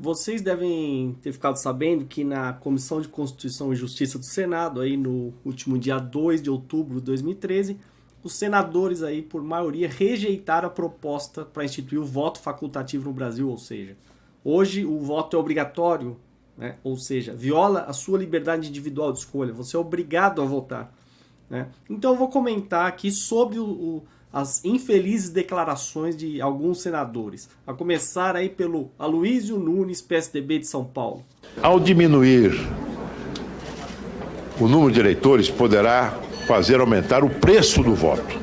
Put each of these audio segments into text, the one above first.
Vocês devem ter ficado sabendo que na Comissão de Constituição e Justiça do Senado, aí no último dia 2 de outubro de 2013, os senadores aí, por maioria, rejeitaram a proposta para instituir o voto facultativo no Brasil, ou seja, hoje o voto é obrigatório, né? ou seja, viola a sua liberdade individual de escolha, você é obrigado a votar. Né? Então eu vou comentar aqui sobre o, o as infelizes declarações de alguns senadores, a começar aí pelo Aloysio Nunes, PSDB de São Paulo. Ao diminuir o número de eleitores, poderá fazer aumentar o preço do voto.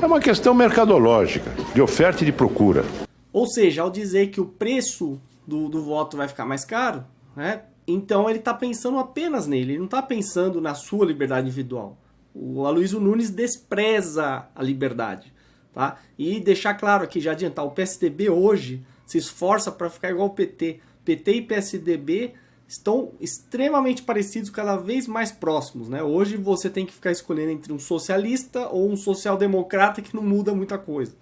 É uma questão mercadológica, de oferta e de procura. Ou seja, ao dizer que o preço do, do voto vai ficar mais caro, né, então ele está pensando apenas nele, ele não está pensando na sua liberdade individual. O Aloysio Nunes despreza a liberdade. Tá? E deixar claro aqui, já adiantar, o PSDB hoje se esforça para ficar igual ao PT. PT e PSDB estão extremamente parecidos, cada vez mais próximos. Né? Hoje você tem que ficar escolhendo entre um socialista ou um social-democrata que não muda muita coisa.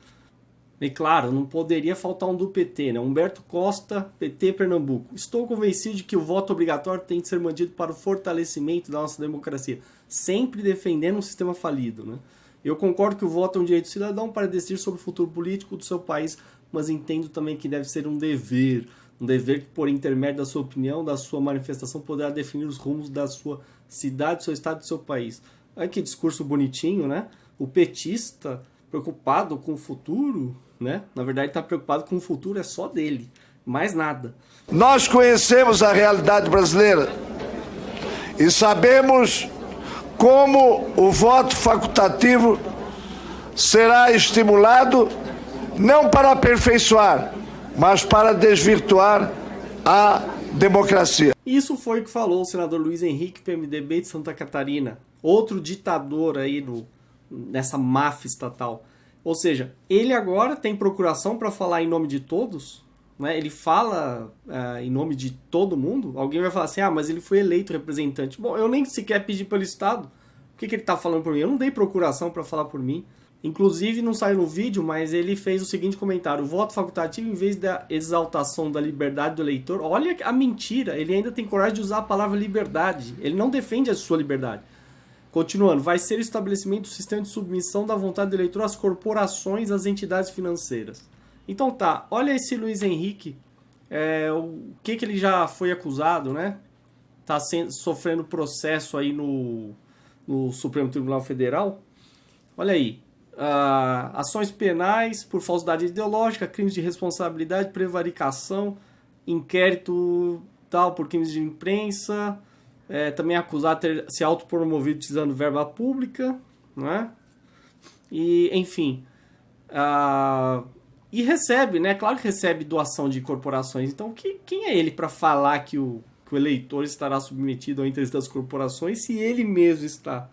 E claro, não poderia faltar um do PT, né? Humberto Costa, PT Pernambuco. Estou convencido de que o voto obrigatório tem de ser mantido para o fortalecimento da nossa democracia, sempre defendendo um sistema falido, né? Eu concordo que o voto é um direito cidadão para decidir sobre o futuro político do seu país, mas entendo também que deve ser um dever, um dever que, por intermédio da sua opinião, da sua manifestação, poderá definir os rumos da sua cidade, do seu estado e do seu país. Olha que discurso bonitinho, né? O petista preocupado com o futuro, né? Na verdade, está preocupado com o futuro é só dele, mais nada. Nós conhecemos a realidade brasileira e sabemos como o voto facultativo será estimulado não para aperfeiçoar, mas para desvirtuar a democracia. Isso foi o que falou o senador Luiz Henrique, PMDB de Santa Catarina, outro ditador aí no nessa máfia estatal. Ou seja, ele agora tem procuração para falar em nome de todos, né? ele fala uh, em nome de todo mundo. Alguém vai falar assim: ah, mas ele foi eleito representante. Bom, eu nem sequer pedi pelo Estado. O que, que ele está falando por mim? Eu não dei procuração para falar por mim. Inclusive, não saiu no vídeo, mas ele fez o seguinte comentário: o voto facultativo, em vez da exaltação da liberdade do eleitor, olha a mentira, ele ainda tem coragem de usar a palavra liberdade. Ele não defende a sua liberdade. Continuando, vai ser o estabelecimento do sistema de submissão da vontade do eleitor às corporações, às entidades financeiras. Então tá, olha esse Luiz Henrique, é, o que, que ele já foi acusado, né? Tá sendo, sofrendo processo aí no, no Supremo Tribunal Federal. Olha aí, uh, ações penais por falsidade ideológica, crimes de responsabilidade, prevaricação, inquérito tal por crimes de imprensa, é, também acusado de ter se autopromovido utilizando verba pública, né? E, enfim, uh, e recebe, né? Claro que recebe doação de corporações. Então, que, quem é ele para falar que o, que o eleitor estará submetido ao interesse das corporações se ele mesmo está?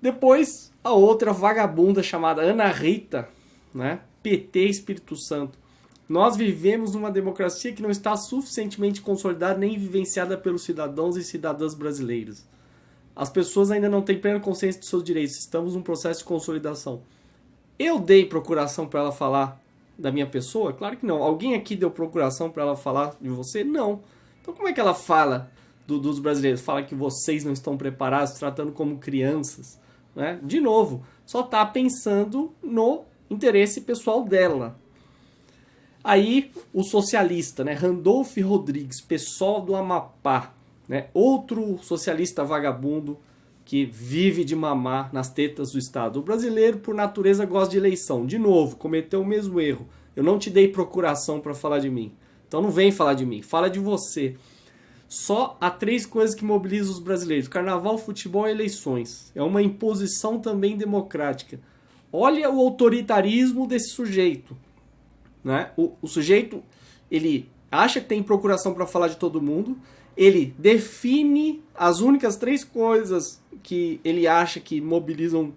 Depois, a outra vagabunda chamada Ana Rita, né? PT Espírito Santo. Nós vivemos numa democracia que não está suficientemente consolidada nem vivenciada pelos cidadãos e cidadãs brasileiros. As pessoas ainda não têm plena consciência de seus direitos. Estamos num processo de consolidação. Eu dei procuração para ela falar da minha pessoa? Claro que não. Alguém aqui deu procuração para ela falar de você? Não. Então como é que ela fala do, dos brasileiros? Fala que vocês não estão preparados, tratando como crianças. Né? De novo, só está pensando no interesse pessoal dela. Aí o socialista, né, Randolph Rodrigues, pessoal do Amapá, né, outro socialista vagabundo que vive de mamar nas tetas do Estado. O brasileiro, por natureza, gosta de eleição. De novo, cometeu o mesmo erro. Eu não te dei procuração para falar de mim. Então não vem falar de mim, fala de você. Só há três coisas que mobilizam os brasileiros: carnaval, futebol e eleições. É uma imposição também democrática. Olha o autoritarismo desse sujeito. Né? O, o sujeito ele acha que tem procuração para falar de todo mundo, ele define as únicas três coisas que ele acha que mobilizam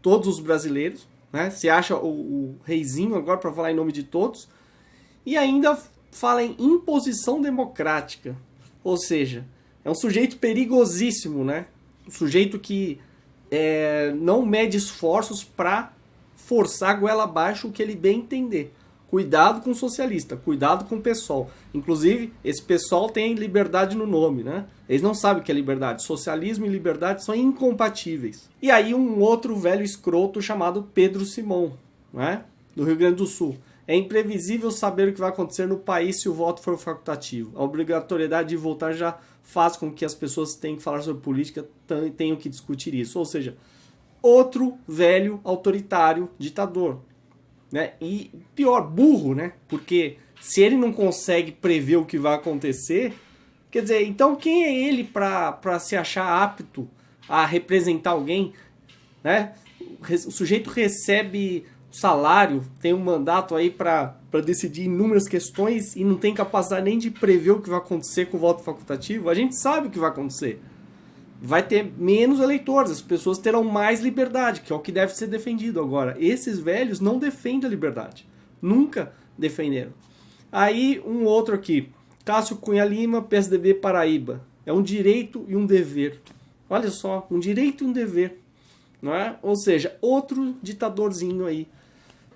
todos os brasileiros, né? Se acha o, o reizinho agora para falar em nome de todos, e ainda fala em imposição democrática, ou seja, é um sujeito perigosíssimo, né? Um sujeito que é, não mede esforços para forçar a goela abaixo o que ele bem entender. Cuidado com o socialista, cuidado com o pessoal. Inclusive, esse pessoal tem liberdade no nome, né? Eles não sabem o que é liberdade. Socialismo e liberdade são incompatíveis. E aí um outro velho escroto chamado Pedro Simão, né? Do Rio Grande do Sul. É imprevisível saber o que vai acontecer no país se o voto for facultativo. A obrigatoriedade de votar já faz com que as pessoas tenham que falar sobre política, tenham que discutir isso. Ou seja, outro velho autoritário ditador. Né? E pior, burro, né? Porque se ele não consegue prever o que vai acontecer, quer dizer, então quem é ele para se achar apto a representar alguém? Né? O sujeito recebe salário, tem um mandato aí para decidir inúmeras questões e não tem capacidade nem de prever o que vai acontecer com o voto facultativo, a gente sabe o que vai acontecer. Vai ter menos eleitores, as pessoas terão mais liberdade, que é o que deve ser defendido agora. Esses velhos não defendem a liberdade. Nunca defenderam. Aí um outro aqui, Cássio Cunha Lima, PSDB Paraíba. É um direito e um dever. Olha só, um direito e um dever. Não é? Ou seja, outro ditadorzinho aí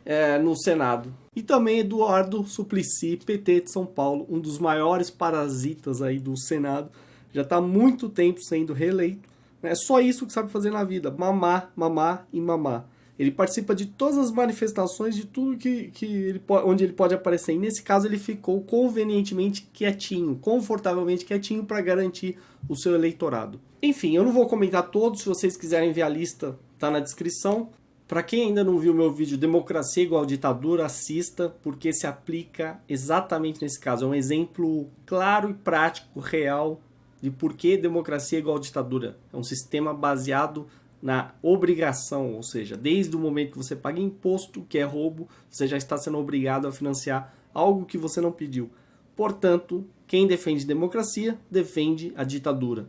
é, no Senado. E também Eduardo Suplicy, PT de São Paulo, um dos maiores parasitas aí do Senado. Já está muito tempo sendo reeleito. É só isso que sabe fazer na vida, mamar, mamar e mamar. Ele participa de todas as manifestações, de tudo que, que ele, onde ele pode aparecer. E nesse caso ele ficou convenientemente quietinho, confortavelmente quietinho para garantir o seu eleitorado. Enfim, eu não vou comentar todos, se vocês quiserem ver a lista, tá na descrição. Para quem ainda não viu meu vídeo Democracia igual ditadura, assista, porque se aplica exatamente nesse caso. É um exemplo claro e prático, real, de por que democracia é igual ditadura. É um sistema baseado na obrigação, ou seja, desde o momento que você paga imposto, que é roubo, você já está sendo obrigado a financiar algo que você não pediu. Portanto, quem defende democracia defende a ditadura.